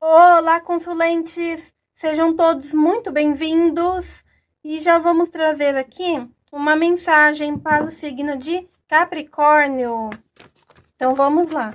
Olá, consulentes! Sejam todos muito bem-vindos e já vamos trazer aqui uma mensagem para o signo de Capricórnio. Então, vamos lá.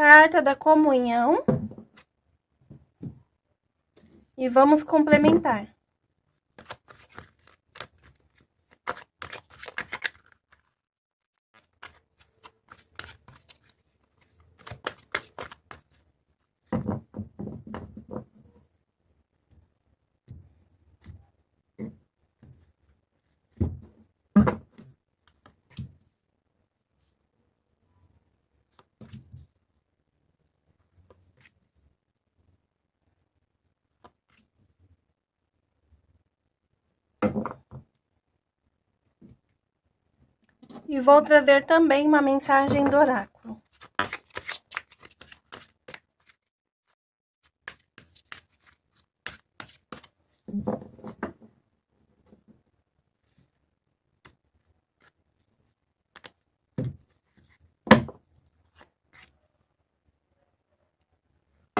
Carta da comunhão. E vamos complementar. E vou trazer também uma mensagem do oráculo.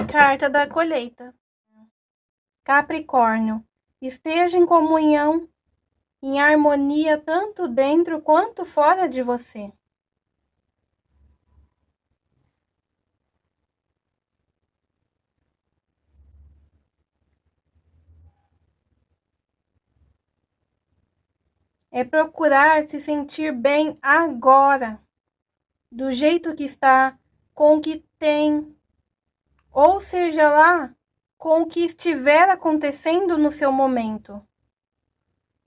Carta da colheita. Capricórnio, esteja em comunhão em harmonia tanto dentro quanto fora de você. É procurar se sentir bem agora, do jeito que está, com o que tem, ou seja lá, com o que estiver acontecendo no seu momento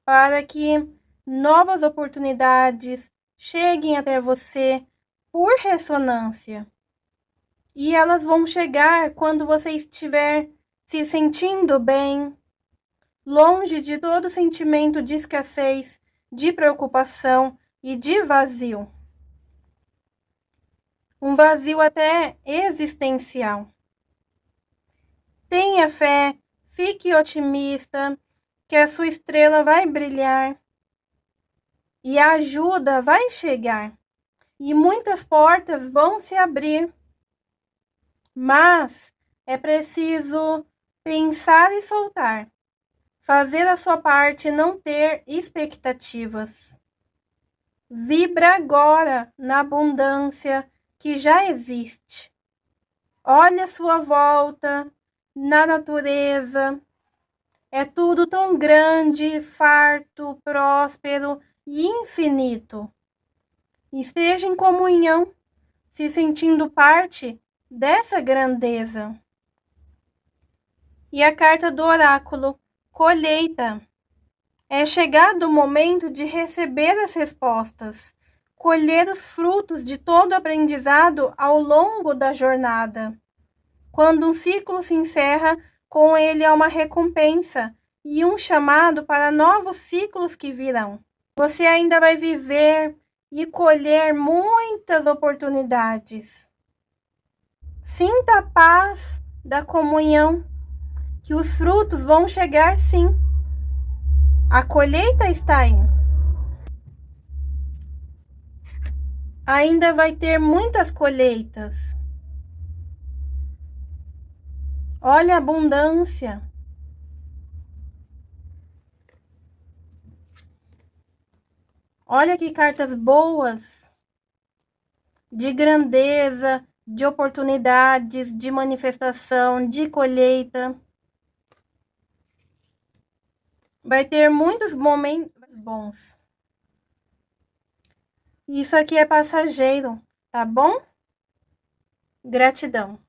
para que novas oportunidades cheguem até você por ressonância. E elas vão chegar quando você estiver se sentindo bem, longe de todo sentimento de escassez, de preocupação e de vazio. Um vazio até existencial. Tenha fé, fique otimista, que a sua estrela vai brilhar e a ajuda vai chegar e muitas portas vão se abrir. Mas é preciso pensar e soltar, fazer a sua parte e não ter expectativas. Vibra agora na abundância que já existe. Olhe a sua volta, na natureza, é tudo tão grande, farto, próspero e infinito. Esteja em comunhão, se sentindo parte dessa grandeza. E a carta do oráculo, colheita. É chegado o momento de receber as respostas, colher os frutos de todo aprendizado ao longo da jornada. Quando um ciclo se encerra, com ele há uma recompensa e um chamado para novos ciclos que virão. Você ainda vai viver e colher muitas oportunidades. Sinta a paz da comunhão, que os frutos vão chegar sim. A colheita está aí. Ainda vai ter muitas colheitas. Olha a abundância. Olha que cartas boas. De grandeza, de oportunidades, de manifestação, de colheita. Vai ter muitos momentos bons. Isso aqui é passageiro, tá bom? Gratidão.